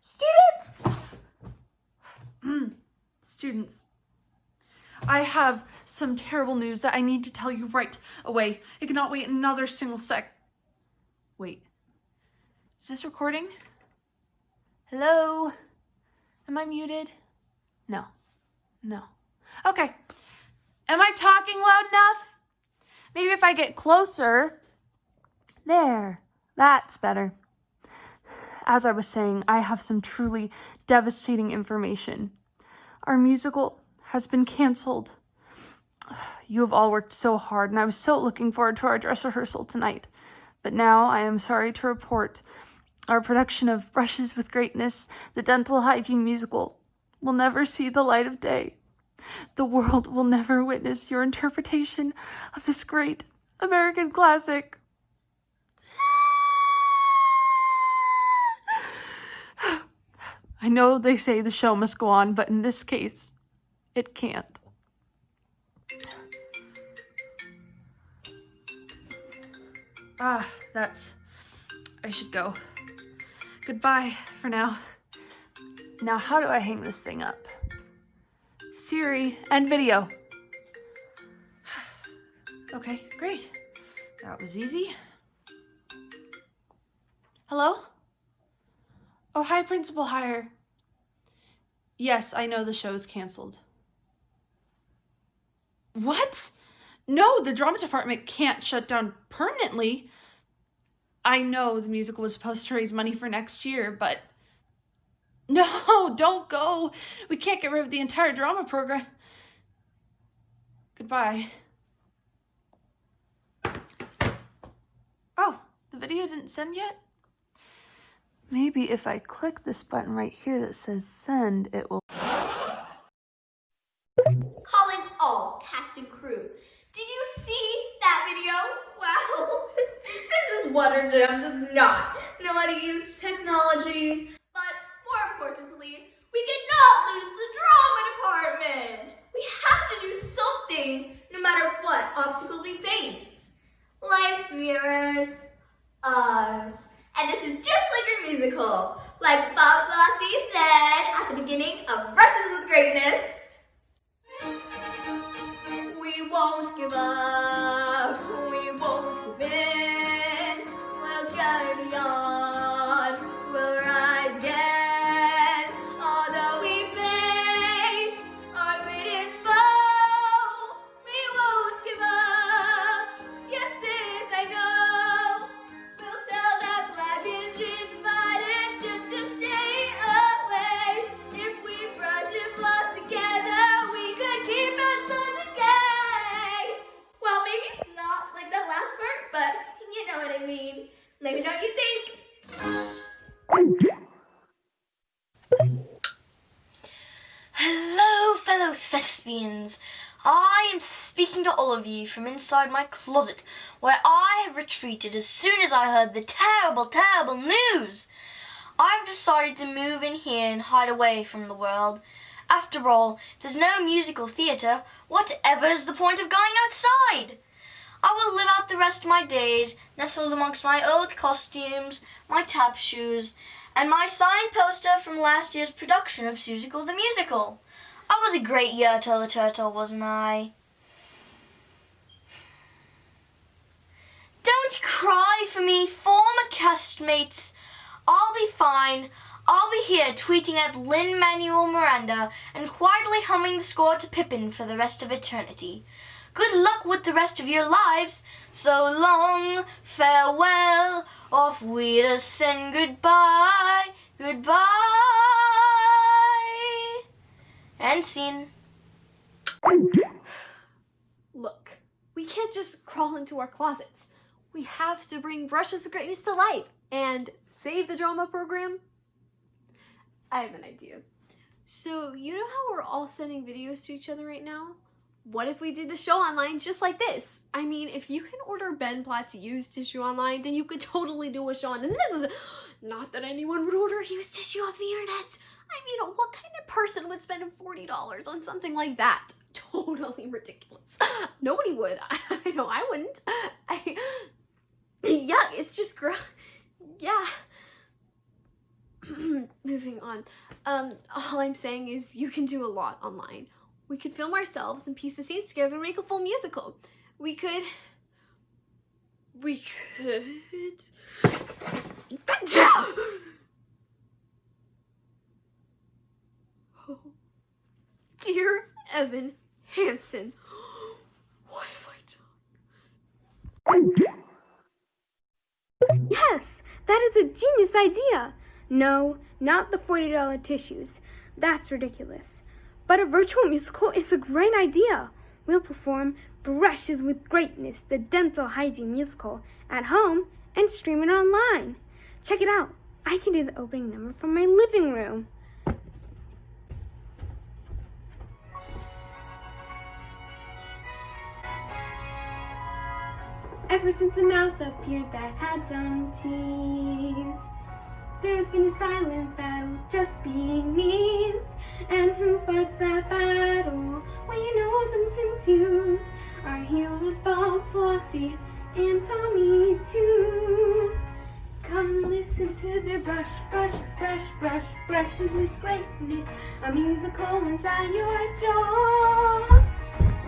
Students! Mm, Students, I have some terrible news that I need to tell you right away. I cannot wait another single sec. Wait, is this recording? Hello? Am I muted? No. No. Okay. Am I talking loud enough? Maybe if I get closer. There. That's better. As I was saying, I have some truly devastating information. Our musical has been canceled. You have all worked so hard, and I was so looking forward to our dress rehearsal tonight. But now I am sorry to report our production of Brushes with Greatness, the dental hygiene musical, will never see the light of day. The world will never witness your interpretation of this great American classic. Know they say the show must go on, but in this case, it can't. Ah, that's. I should go. Goodbye for now. Now, how do I hang this thing up? Siri, end video. Okay, great. That was easy. Hello? Oh, hi, Principal Hire. Yes, I know the show is canceled. What? No, the drama department can't shut down permanently. I know the musical was supposed to raise money for next year, but no, don't go. We can't get rid of the entire drama program. Goodbye. Oh, the video didn't send yet? Maybe if I click this button right here that says send, it will. Calling all cast and crew. Did you see that video? Wow. this is our jam does not know how to use technology. But more importantly, we cannot lose the drama department. We have to do something no matter what obstacles we face. Life mirrors art. And this is just like our musical. Like Bob Flossie said at the beginning of Brushes with Greatness, we won't give up, me know what you think. Hello, fellow thespians. I am speaking to all of you from inside my closet, where I have retreated as soon as I heard the terrible, terrible news. I've decided to move in here and hide away from the world. After all, if there's no musical theatre, whatever is the point of going outside? I will live out the rest of my days, nestled amongst my old costumes, my tap shoes, and my signed poster from last year's production of Seussical the Musical. I was a great year, Turtle the Turtle, wasn't I? Don't cry for me, former castmates. I'll be fine. I'll be here tweeting at Lin-Manuel Miranda and quietly humming the score to Pippin for the rest of eternity. Good luck with the rest of your lives. So long, farewell, auf send goodbye, goodbye. And scene. Look, we can't just crawl into our closets. We have to bring Brushes of Greatness to life and save the drama program. I have an idea. So, you know how we're all sending videos to each other right now? What if we did the show online just like this? I mean, if you can order Ben Platt's used tissue online, then you could totally do a show on Not that anyone would order used tissue off the internet. I mean, what kind of person would spend $40 on something like that? Totally ridiculous. Nobody would. I know I wouldn't. I, yeah, it's just gr- yeah. moving on. Um, all I'm saying is you can do a lot online. We could film ourselves and piece the scenes together and make a full musical. We could. We could. Oh. Dear Evan Hansen, what have I done? Yes, that is a genius idea. No, not the $40 tissues. That's ridiculous. But a virtual musical is a great idea. We'll perform Brushes with Greatness, the dental hygiene musical, at home and stream it online. Check it out. I can do the opening number from my living room. Ever since a mouth appeared that had some teeth, there's been a silent battle just beneath. And who fights that battle? Well, you know them since youth. Our heroes Bob, Flossie, and Tommy too. Come listen to their brush, brush, brush, brush, brushes with greatness. A musical inside your jaw.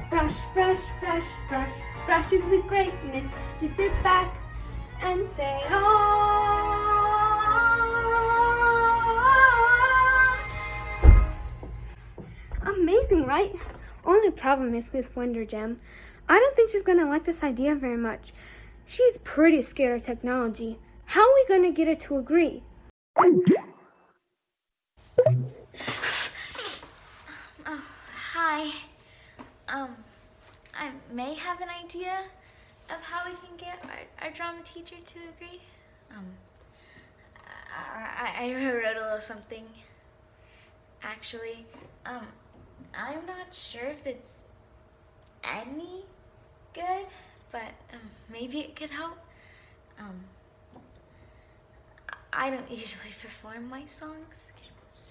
Brush, brush, brush, brush, brushes with greatness. Just sit back and say, ah. Amazing, right? Only problem is Miss Wonder Gem. I don't think she's gonna like this idea very much. She's pretty scared of technology. How are we gonna get her to agree? Hi. Um, I may have an idea of how we can get our, our drama teacher to agree. Um, I, I, I wrote a little something. Actually, um, I'm not sure if it's any good, but um, maybe it could help. Um, I don't usually perform my songs.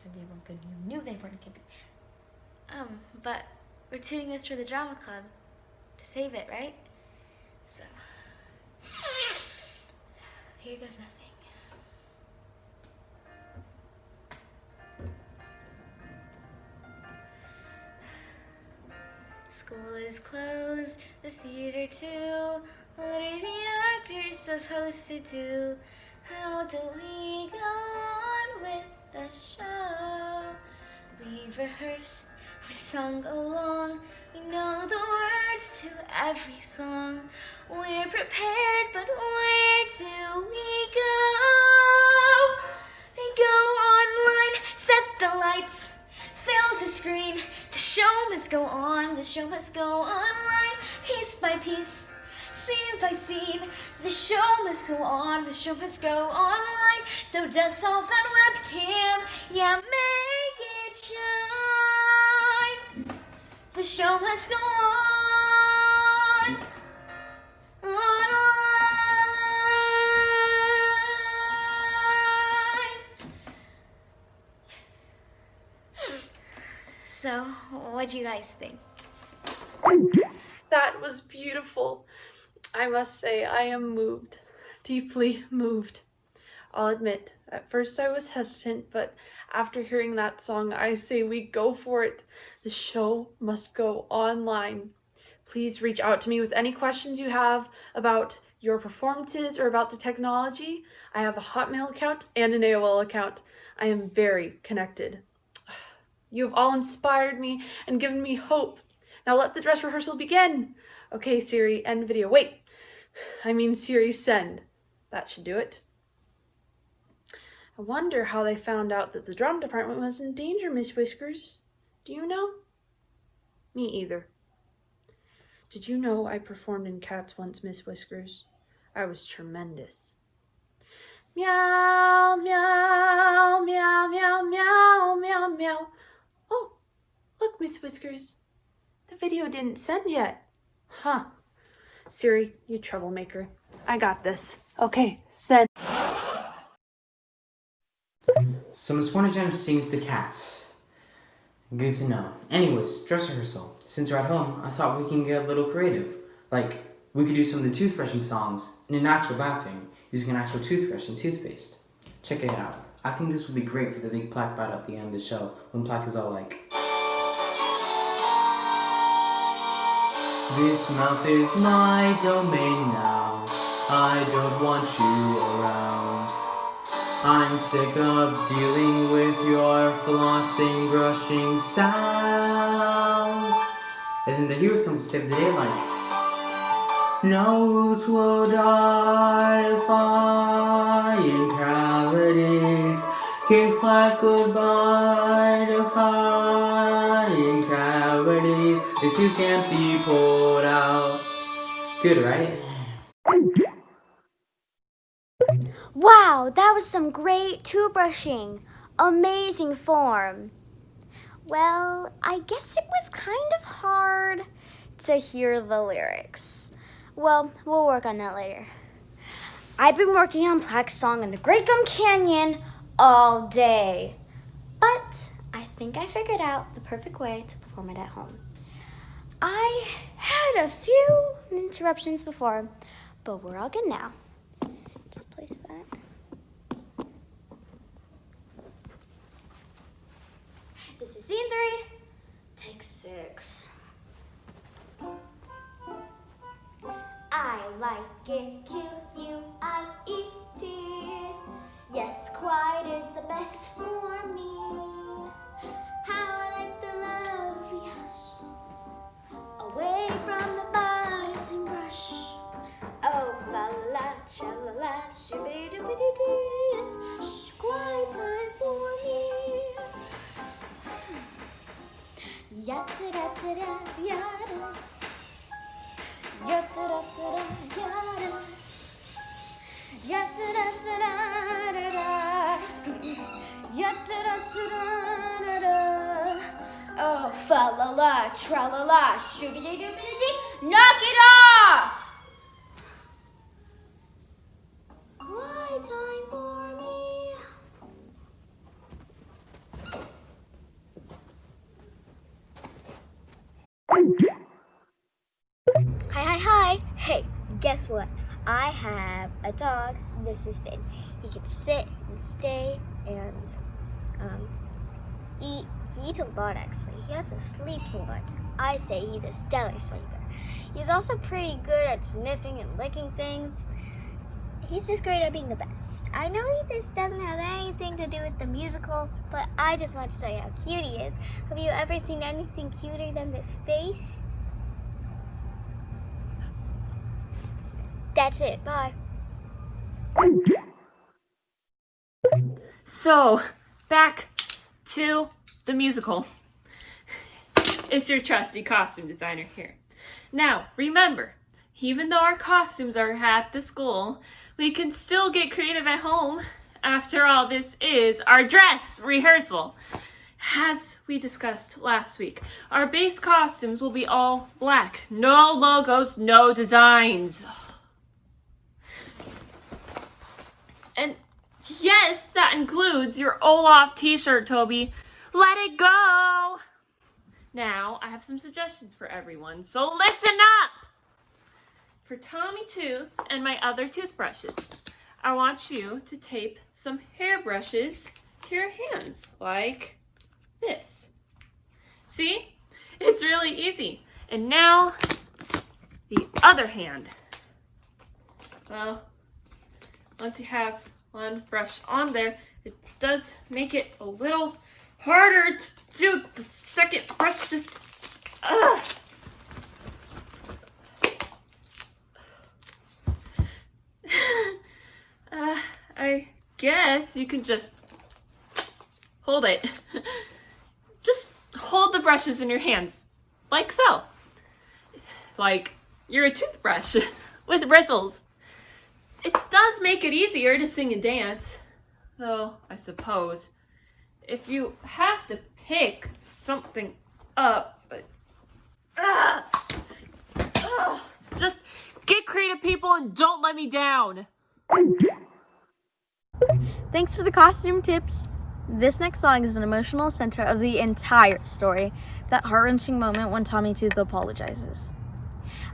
Said they weren't good. You knew they weren't good. Um, but we're doing this for the drama club to save it, right? So here goes nothing. Is closed, the theater too. What are the actors supposed to do? How do we go on with the show? We've rehearsed, we've sung along, we know the words to every song. We're prepared, but where do we go? Go online, set the lights, fill the screen. Show must go on, the show must go online, piece by piece. Scene by scene, the show must go on, the show must go online. So dust off that webcam, yeah, make it shine. The show must go on. So, what do you guys think? That was beautiful. I must say, I am moved, deeply moved. I'll admit, at first I was hesitant, but after hearing that song, I say we go for it. The show must go online. Please reach out to me with any questions you have about your performances or about the technology. I have a Hotmail account and an AOL account. I am very connected. You have all inspired me and given me hope. Now let the dress rehearsal begin. Okay, Siri, end video. Wait, I mean Siri, send. That should do it. I wonder how they found out that the drum department was in danger, Miss Whiskers. Do you know? Me either. Did you know I performed in Cats once, Miss Whiskers? I was tremendous. Meow, meow, meow, meow, meow, meow, meow. Look, Miss Whiskers. The video didn't send yet. Huh. Siri, you troublemaker. I got this. Okay, send. So Miss Wonder Gem sings the cats. Good to know. Anyways, dress rehearsal. Since we're at home, I thought we can get a little creative. Like, we could do some of the toothbrushing songs in a natural bathroom using an actual toothbrush and toothpaste. Check it out. I think this would be great for the big plaque battle at the end of the show when plaque is all like. This mouth is my domain now. I don't want you around. I'm sick of dealing with your flossing, brushing sound. And then the heroes come to save the day like. No roots will define cavities. Kick like goodbye defying This you can't be pulled out. Good, right? Wow, that was some great toothbrushing. Amazing form. Well, I guess it was kind of hard to hear the lyrics. Well, we'll work on that later. I've been working on Plaque's song in the Great Gum Canyon all day. But I think I figured out the perfect way to perform it at home. I had a few interruptions before, but we're all good now. Just place that. This is scene three, take six. I like it Q U I E T. Yes, quiet is the best for me. How I like the hush, away from the and brush. Oh, fa la, tra la la, shooby dooby doo. It's quiet time for me. Yada da da da yada. Yada da da da da yada. Yada da da da da da. Yada da da da da da. Oh, fa la la, tra la la, shooby doo doo doo. Knock it off! Time for me. Hi, hi, hi. Hey, guess what? I have a dog. This is Finn. He can sit and stay and um, eat. A lot, actually. He also sleeps a lot. I say he's a stellar sleeper. He's also pretty good at sniffing and licking things. He's just great at being the best. I know this doesn't have anything to do with the musical, but I just want to say how cute he is. Have you ever seen anything cuter than this face? That's it. Bye. So, back to the musical. It's your trusty costume designer here. Now, remember, even though our costumes are at the school, we can still get creative at home. After all, this is our dress rehearsal. As we discussed last week, our base costumes will be all black. No logos, no designs. And yes, that includes your Olaf t-shirt, Toby. Let it go! Now, I have some suggestions for everyone, so listen up! For Tommy Tooth and my other toothbrushes, I want you to tape some hairbrushes to your hands, like this. See? It's really easy. And now, the other hand. Well, once you have one brush on there, it does make it a little harder to do the second brush just ugh. uh, I guess you can just hold it. just hold the brushes in your hands, like so. Like you're a toothbrush with bristles. It does make it easier to sing and dance, though I suppose if you have to pick something up, ah, ah, just get creative, people, and don't let me down. Thanks for the costume tips. This next song is an emotional center of the entire story, that heart-wrenching moment when Tommy Tooth apologizes.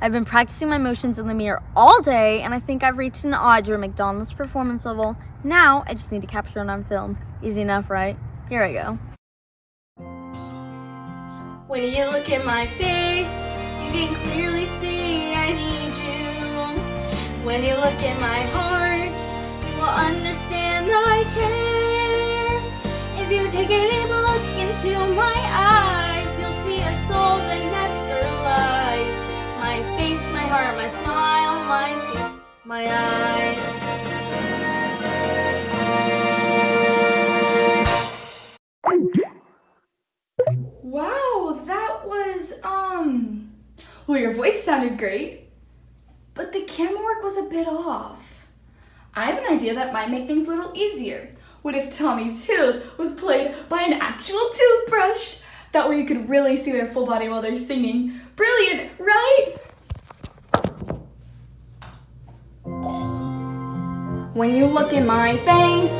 I've been practicing my motions in the mirror all day, and I think I've reached an Audra McDonald's performance level. Now I just need to capture it on film. Easy enough, right? Here I go. When you look at my face, you can clearly see I need you. When you look at my heart, you will understand I care. If you take a deep look into my eyes, you'll see a soul that never lies. My face, my heart, my smile, my teeth, my eyes. Well, your voice sounded great, but the camera work was a bit off. I have an idea that might make things a little easier. What if Tommy Tooth was played by an actual toothbrush? That way you could really see their full body while they're singing. Brilliant, right? When you look in my face,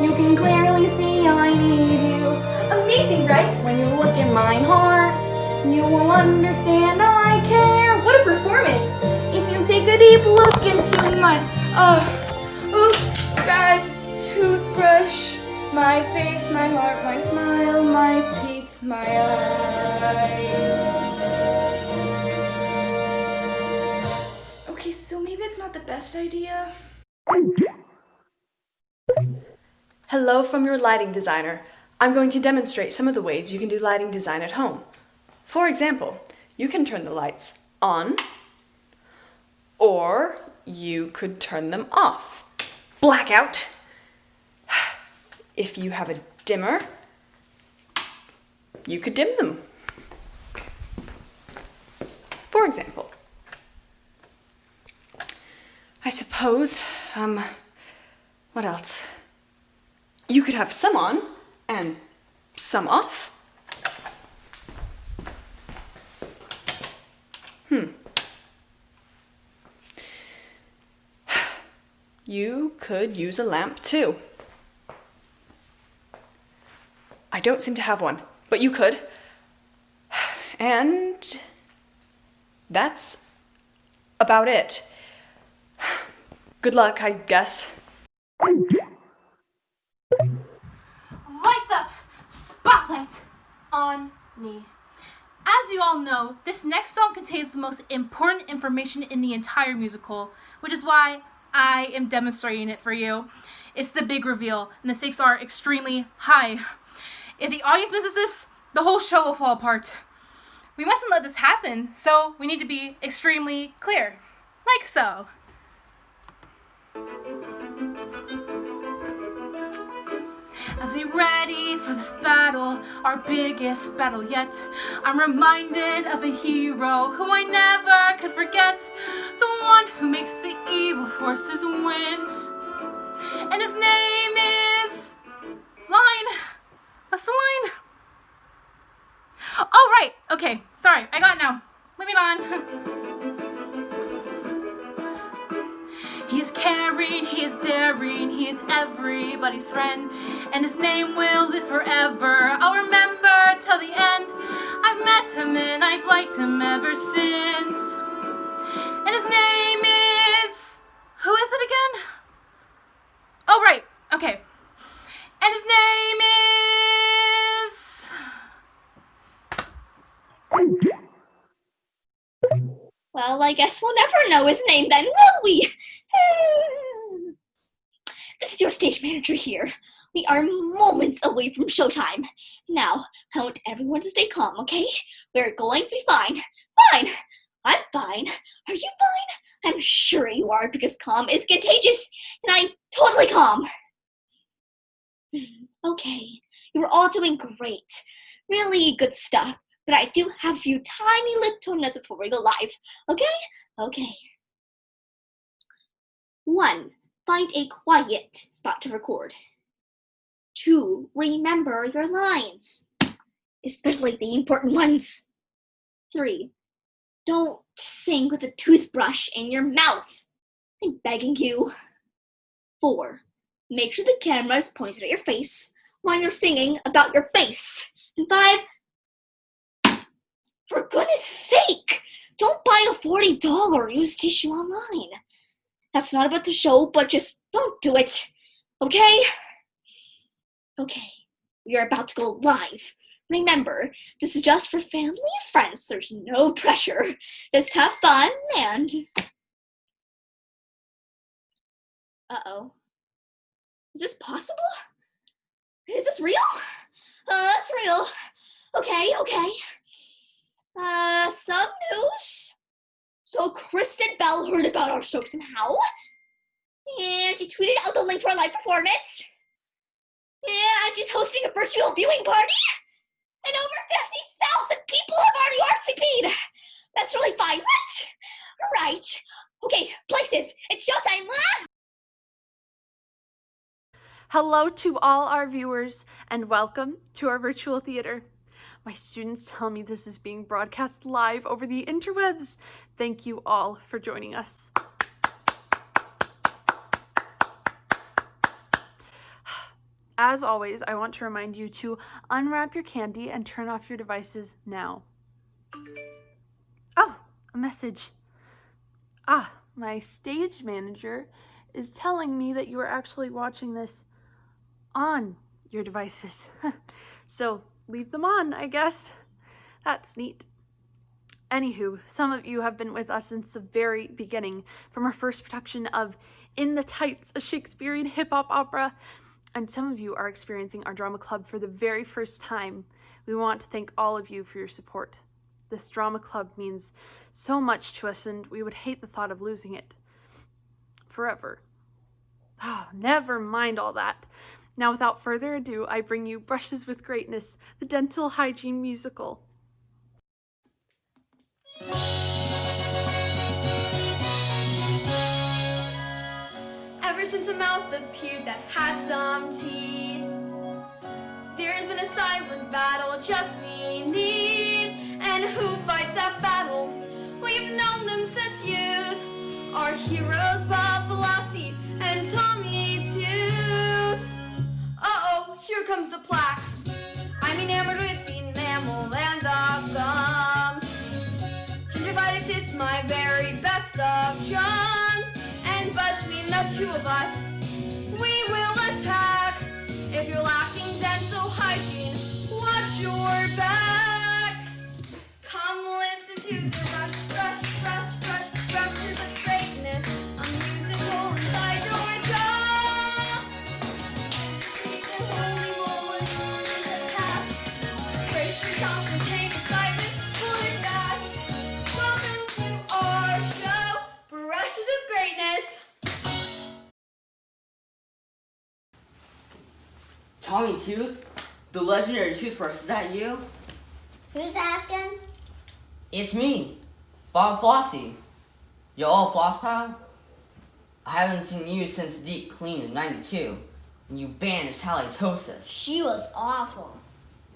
you can clearly see I need you. Amazing, right? When you look in my heart, you will understand I care. What a performance! If you take a deep look into my, uh, oops, bad toothbrush. My face, my heart, my smile, my teeth, my eyes. Okay, so maybe it's not the best idea. Hello from your lighting designer. I'm going to demonstrate some of the ways you can do lighting design at home. For example, you can turn the lights on, or you could turn them off. Blackout. If you have a dimmer, you could dim them. For example, I suppose, um, what else? You could have some on and some off. Hmm. You could use a lamp too. I don't seem to have one, but you could. And that's about it. Good luck, I guess. Lights up! Spotlight on me. As you all know, this next song contains the most important information in the entire musical, which is why I am demonstrating it for you. It's the big reveal, and the stakes are extremely high. If the audience misses this, the whole show will fall apart. We mustn't let this happen, so we need to be extremely clear. Like so. As we ready for this battle, our biggest battle yet, I'm reminded of a hero who I never could forget. The one who makes the evil forces wins. And his name is... Line. What's the line? Oh, right. Okay. Sorry. I got it now. Moving on. He is caring, he is daring, he is everybody's friend, and his name will live forever. I'll remember till the end. I've met him and I've liked him ever since. And his name is. Who is it again? Oh, right. Okay. And his name is. Well, I guess we'll never know his name then, will we? Your stage manager here. We are moments away from showtime. Now, I want everyone to stay calm, okay? We're going to be fine. Fine. I'm fine. Are you fine? I'm sure you are because calm is contagious, and I'm totally calm. Hmm, okay, you're all doing great. Really good stuff. But I do have a few tiny little notes before we go live. Okay? Okay. One, find a quiet spot to record. Two, remember your lines, especially the important ones. Three, don't sing with a toothbrush in your mouth. I'm begging you. Four, make sure the camera is pointed at your face while you're singing about your face. And five, for goodness sake, don't buy a $40 used tissue online. That's not about the show, but just don't do it. Okay? Okay, we are about to go live. Remember, this is just for family and friends. There's no pressure. Just have fun and. Uh oh. Is this possible? Is this real? Uh, it's real. Okay, okay. Uh, some news. So Kristen Bell heard about our show somehow, and she tweeted out the link to our live performance. And she's hosting a virtual viewing party, and over 50,000 people have already RSVP'd. That's really fine, right? Right. Okay, places. It's showtime. Ah! Hello to all our viewers and welcome to our virtual theater. My students tell me this is being broadcast live over the interwebs. Thank you all for joining us. As always, I want to remind you to unwrap your candy and turn off your devices now. Oh, a message. Ah, my stage manager is telling me that you are actually watching this on your devices. so leave them on, I guess. That's neat. Anywho, some of you have been with us since the very beginning, from our first production of In the Tights, a Shakespearean hip hop opera, and some of you are experiencing our drama club for the very first time. We want to thank all of you for your support. This drama club means so much to us, and we would hate the thought of losing it forever. Oh, never mind all that. Now, without further ado, I bring you Brushes with Greatness, the dental hygiene musical. Ever since a mouth appeared that had some teeth, there's been a silent battle, just need. And who fights that battle? We've known them since youth. Our heroes, Bob Velocity and Tommy Tooth. Uh-oh, here comes the plaque. I'm enamored with Gingivitis is my very best of chums. And between the two of us, we will attack. If you're lacking dental hygiene, watch your back. Come listen to the brush, Tooth? The legendary toothbrush, is that you? Who's asking? It's me, Bob Flossie. You all floss pal? I haven't seen you since Deep Clean in 92, when you banished halitosis. She was awful.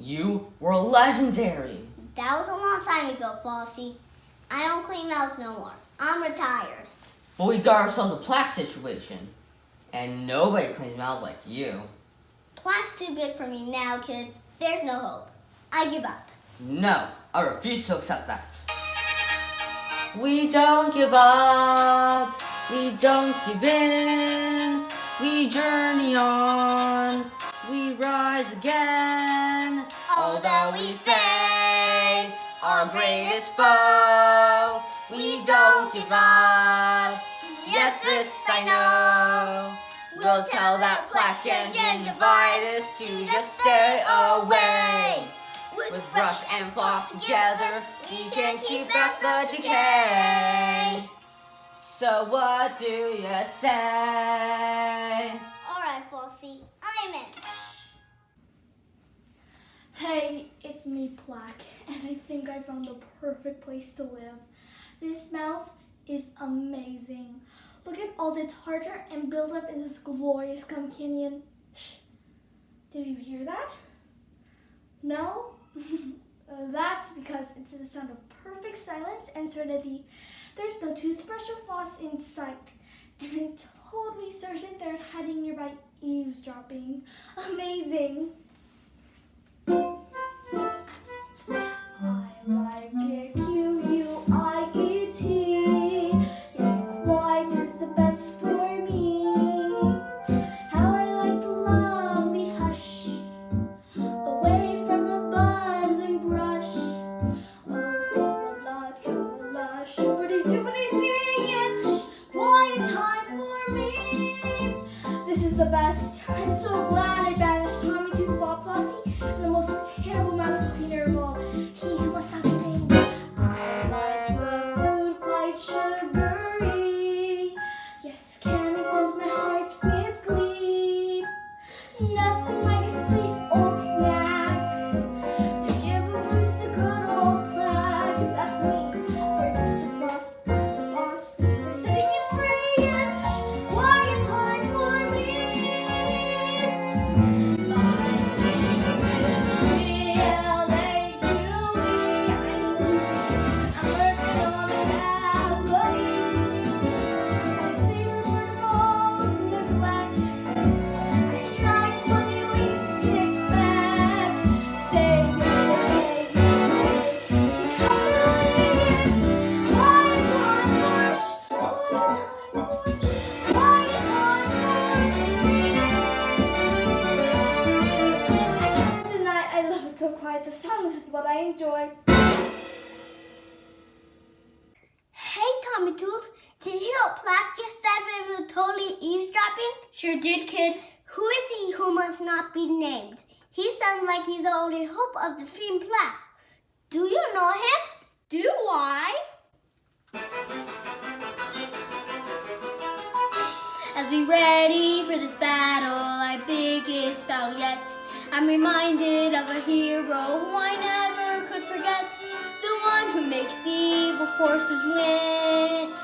You were legendary. That was a long time ago, Flossie. I don't clean mouths no more. I'm retired. But we got ourselves a plaque situation, and nobody cleans mouths like you. Plaque's too big for me now, kid. There's no hope. I give up. No, I refuse to accept that. We don't give up, we don't give in, we journey on, we rise again. Although we face our greatest foe, we don't give up. Yes, this I know. We'll tell that plaque and gingivitis to just stay away. With brush and floss together, we can keep back the decay. So what do you say? Alright, Flossie. I'm in. Hey, it's me, Plaque, and I think I found the perfect place to live. This mouth is amazing. Look at all the tartar and buildup in this glorious gum canyon. Shh. Did you hear that? No? That's because it's the sound of perfect silence and serenity. There's no toothbrush or floss in sight. And I'm totally certain they're hiding nearby eavesdropping. Amazing. Of the theme Black. Do you know him? Do I? As we ready for this battle, our biggest battle yet, I'm reminded of a hero who I never could forget. The one who makes the evil forces win.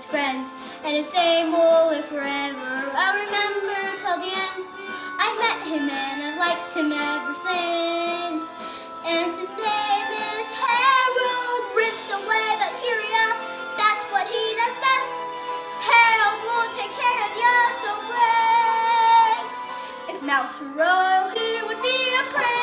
Everybody's friend. And his name will live forever. I'll remember till the end. I met him and I've liked him ever since. And his name is Harold. Rinse away bacteria. That's what he does best. Harold will take care of you so brave. If Mount Royal, he would be a prince.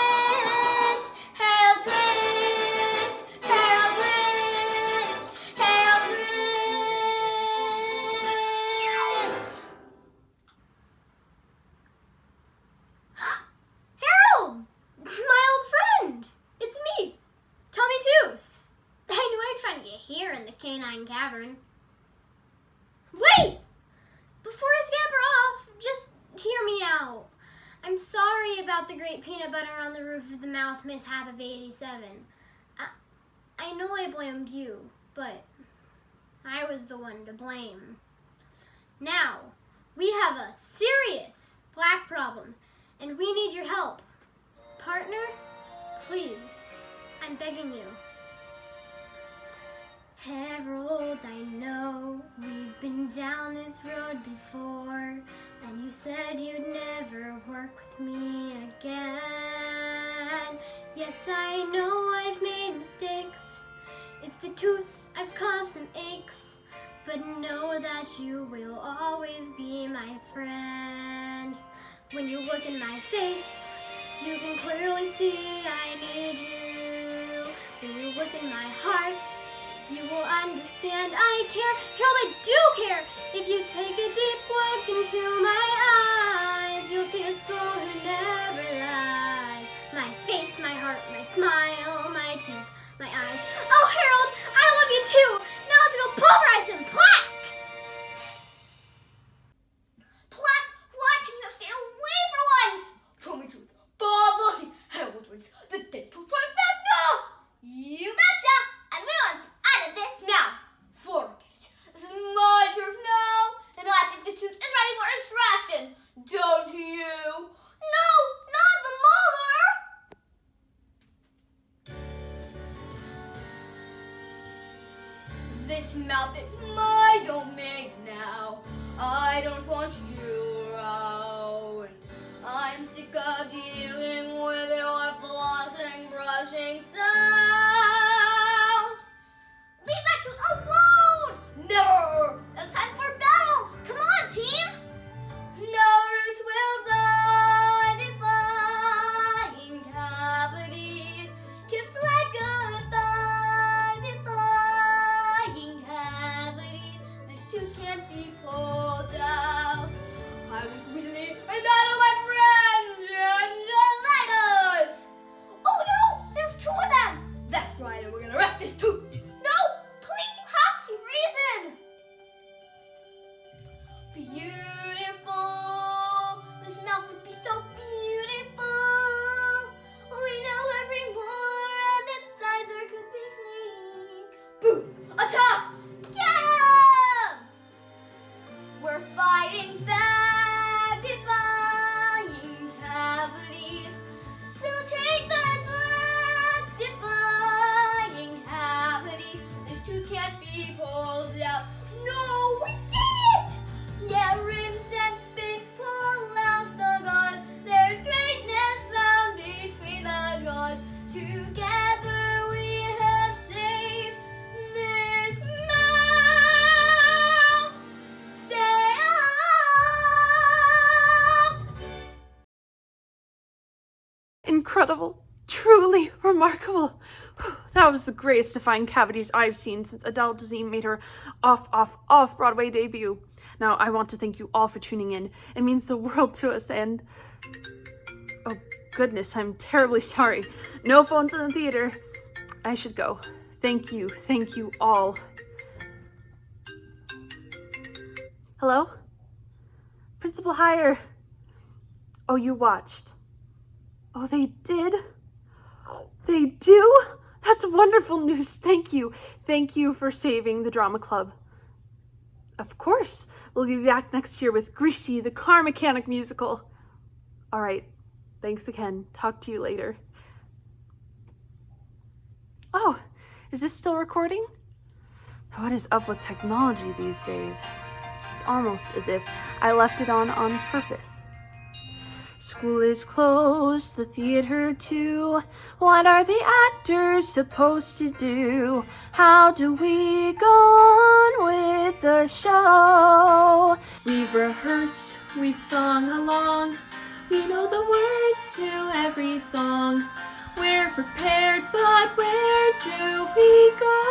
87. I, I know I blamed you, but I was the one to blame. Now, we have a serious plaque problem, and we need your help. Partner, please, I'm begging you. Harold, I know we've been down this road before, and you said you'd never work with me again. Yes, I know I've made mistakes. It's the tooth, I've caused some aches. But know that you will always be my friend. When you look in my face, you can clearly see I need you. When you look in my heart, you will understand I care. Harold, I do care. If you take a deep look into my eyes, you'll see a soul who never lies. My face, my heart, my smile, my teeth, my eyes. Oh, Harold, I love you too. Now let's go pulverize him. This remarkable. That was the greatest defying cavities I've seen since Adele Dazeem made her off, off, off Broadway debut. Now, I want to thank you all for tuning in. It means the world to us, and. Oh, goodness, I'm terribly sorry. No phones in the theater. I should go. Thank you, thank you all. Hello? Principal Hire. Oh, you watched. Oh, they did? They do? That's wonderful news. Thank you. Thank you for saving the drama club. Of course. We'll be back next year with Greasy, the car mechanic musical. All right. Thanks again. Talk to you later. Oh, is this still recording? What is up with technology these days? It's almost as if I left it on on purpose. School is closed, the theater too. What are the actors supposed to do? How do we go on with the show? We've rehearsed, we've sung along. We know the words to every song. We're prepared, but where do we go?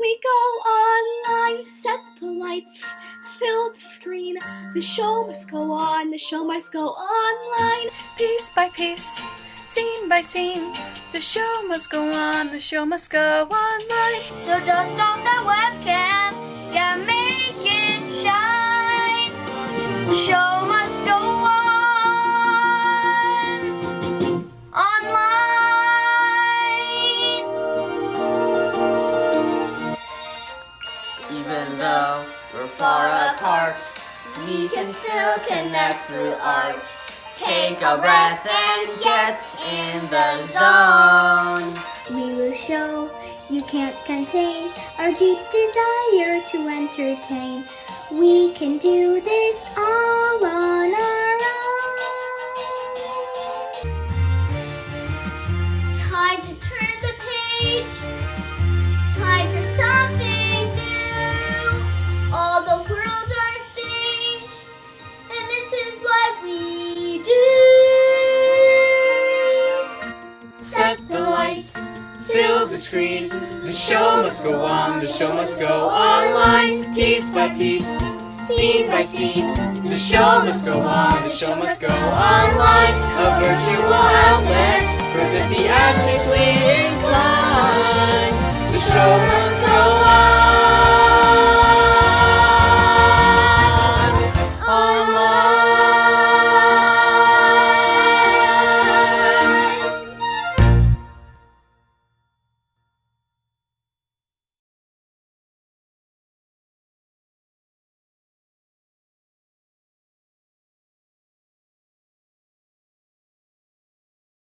We go online, set the lights, fill the screen. The show must go on, the show must go online. Piece by piece, scene by scene, the show must go on, the show must go online. So dust off that webcam, yeah, make it shine. The show must go on online. Even though we're far apart, we can still connect through art. Take a breath and get in the zone. We will show you can't contain our deep desire to entertain. We can do this all go on, the show must go online, piece by piece, scene by scene. The show must go on, the show must go online, a virtual outlet for the theatrically inclined. The show must go on.